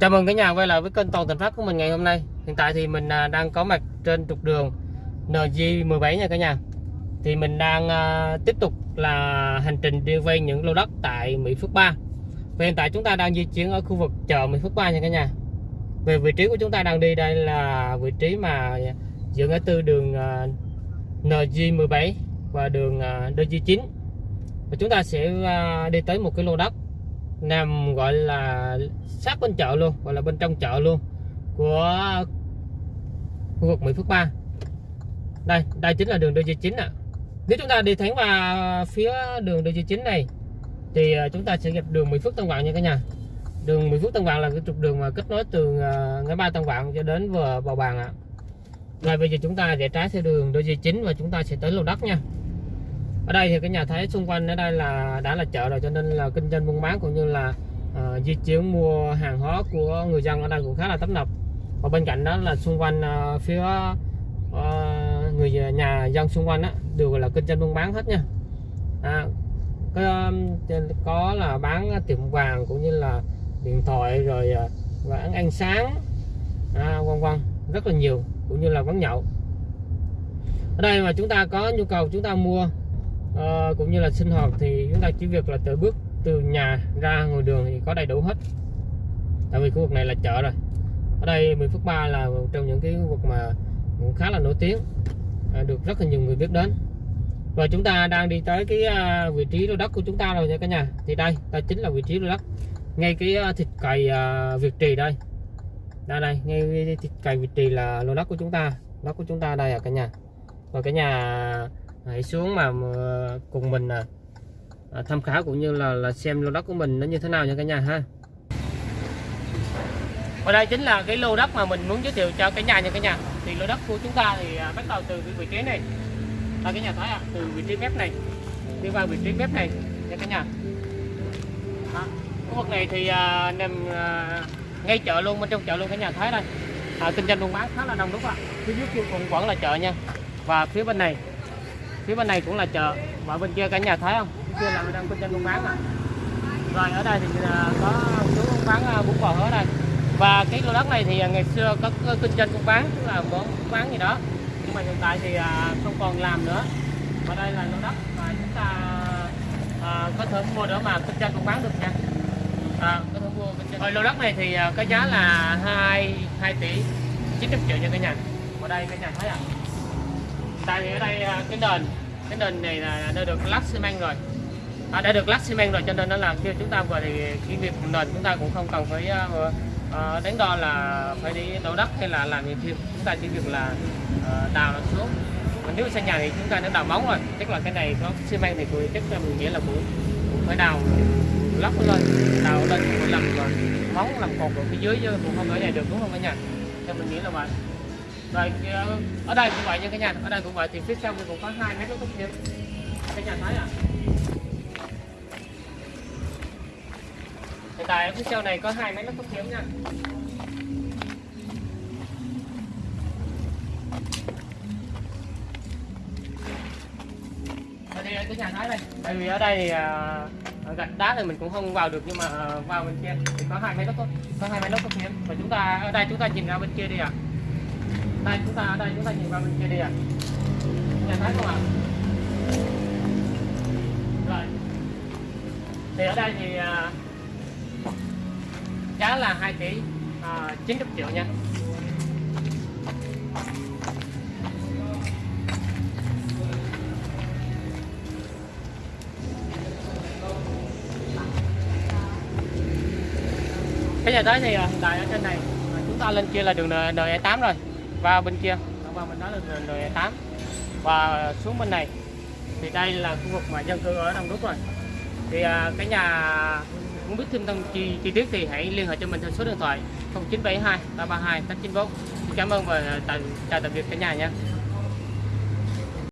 Chào mừng cả nhà quay lại với kênh Toàn Thành Phát của mình ngày hôm nay. Hiện tại thì mình à, đang có mặt trên trục đường NG17 nha cả nhà. Thì mình đang à, tiếp tục là hành trình đi quay những lô đất tại Mỹ Phước 3. Và hiện tại chúng ta đang di chuyển ở khu vực chợ Mỹ Phước 3 nha cả nhà. Về vị trí của chúng ta đang đi đây là vị trí mà giữa ngã tư đường à, NG17 và đường à, DG9. Và chúng ta sẽ đi tới một cái lô đất nằm gọi là sát bên chợ luôn, gọi là bên trong chợ luôn của khu vực Mỹ Phước 3 đây đây chính là đường DG9 ạ à. nếu chúng ta đi thẳng vào phía đường DG9 này, thì à, chúng ta sẽ gặp đường Mỹ Phước Tân Vạn nha cả nhà đường Mỹ Phước Tân Vạn là cái trục đường mà kết nối từ à, ngã ba Tân Vạn cho đến vừa Bào bàn ạ à. rồi bây giờ chúng ta rẽ trái theo đường DG9 và chúng ta sẽ tới lô đất nha ở đây thì cái nhà thấy xung quanh ở đây là đã là chợ rồi cho nên là kinh doanh buôn bán cũng như là uh, di chuyển mua hàng hóa của người dân ở đây cũng khá là tấp nập. Và bên cạnh đó là xung quanh uh, phía uh, người nhà dân xung quanh đó, đều là kinh doanh buôn bán hết nha. À, có, có là bán tiệm vàng cũng như là điện thoại rồi bán ăn sáng à, vân vân rất là nhiều cũng như là quán nhậu. Ở đây mà chúng ta có nhu cầu chúng ta mua uh, cũng như là sinh hoạt thì chúng ta chỉ việc là tự bước từ nhà ra ngoài đường thì có đầy đủ hết. Tại vì khu vực này là chợ rồi. Ở đây 10 phút 3 là một trong những cái khu vực mà cũng khá là nổi tiếng à, được rất là nhiều người biết đến. Và chúng ta đang đi tới cái uh, vị trí lô đất của chúng ta rồi nha cả nhà. Thì đây đây chính là vị trí lô đất. Ngay cái uh, thịt cày uh, Việt Trì đây. Đây đây ngay thịt cày Việt Trì là lô đất của chúng ta. Lô đất của chúng ta đây à cả nhà. Và cả nhà hãy xuống mà cùng mình à, à, tham khảo cũng như là là xem lô đất của mình nó như thế nào nha cả nhà ha. Và đây chính là cái lô đất mà mình muốn giới thiệu cho cả nhà nha cả nhà. Thì lô đất của chúng ta thì à, bắt đầu từ cái vị trí này. Ta cái nhà thấy à, từ vị trí mép này đi qua vị trí mép này nha cả nhà. Đó. khu vực này thì à, nằm à, ngay chợ luôn bên trong chợ luôn cả nhà thấy đây. À, kinh doanh buôn bán khá là đông đúng không ạ. Phía dưới kia cũng vẫn là chợ nha. Và phía bên này phía bên này cũng là chợ. Và bên kia cả nhà thấy không? Bên kia là đang kinh doanh buôn bán à. rồi ở đây thì à, có chú bán à, bún bò ở đây. Và cái lô đất này thì à, ngày xưa có kinh doanh buôn bán tức là món bán gì đó. Nhưng mà hiện tại thì không còn làm nữa. Và đây là lô đất mà chúng ta à, có thể mua để mà kinh doanh buôn bán được nha. À, có thể mua kinh doanh. Rồi lô đất này thì có giá là 2 2 tỷ 900 triệu nha cả nhà. Ở đây cả nhà thấy à tại vì ở đây à, cái nền cái nền này là đã được lát xi măng rồi. À, đã được lát xi măng rồi cho nên nó là khi chúng ta vừa thì cái việc nền chúng ta cũng không cần phải uh, uh, đánh đo là phải đi đổ đất hay là làm gì thêm. Chúng ta chỉ việc là uh, đào nó xuống. Còn nếu xây nhà thì chúng ta đã đào móng rồi. Chắc là cái này có xi măng thì tôi chắc là mình nghĩa là cũng, cũng phải đào lắp lên đào lên làm móng làm cột ở phía dưới chứ cũng không ở nhà được đúng không cả nhà? Theo mình nghĩ là vậy rồi ờ, ở đây cũng vậy nha cả nhà ở đây cũng vậy thì phía sau cũng có hai mét tốt thêm cả nhà thấy à hiện tại phía sau này có hai mét tốt kiếm nha? Ở đây cái nhà thái đây. Tại vì ở đây thì uh, gạch đá thì mình cũng không vào được nhưng mà uh, vào bên kia thì có hai máy tốt. Có hai máy lốc tốt thêm và chúng ta ở đây chúng ta nhìn ra bên kia đi ạ. à đây chúng ta ở đây chúng ta nhìn vào bên kia đi ạ à. nhà thấy không ạ à? rồi thì ở đây thì à, giá là 2 tỷ à, 90 triệu nha cái nhà tới thì à, hiện tại ở trên này chúng ta lên kia là đường NE8 rồi và bên kia. Và mình nói là đường 8 và xuống bên này. Thì đây là khu vực mà dân cư ở đông đúc rồi. Thì à, cái nhà muốn biết thêm thông chi, chi tiết thì hãy liên hệ cho mình theo số điện thoại 0972 332 894 cảm ơn và chào tạm biệt cả nhà nha.